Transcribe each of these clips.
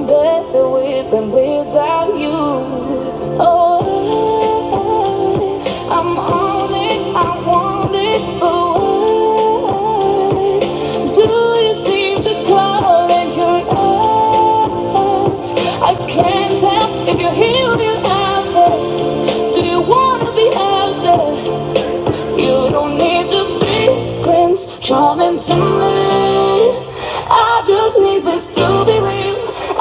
I'm better with than without you. Oh, I'm on it, I want it, why do you seem to call in your eyes? I can't tell if you're here or you're out there. Do you wanna be out there? You don't need to be Prince Charming to me. I just need this to be.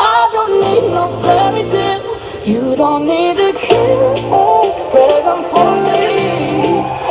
I don't need no fairy tale. You don't need to kiss pregnant for me.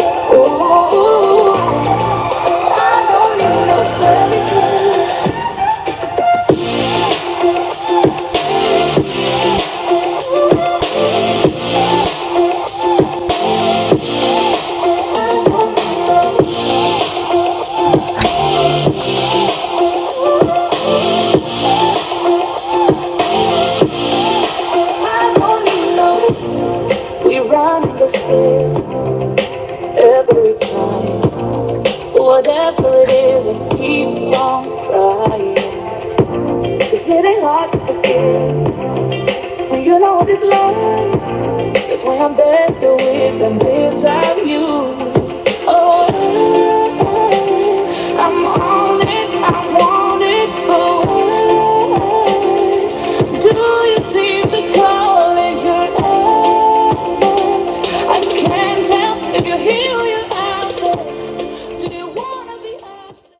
Whatever it is, I keep on crying. Cause it ain't hard to forgive. When you know what it's like, That's why I'm better with them without you.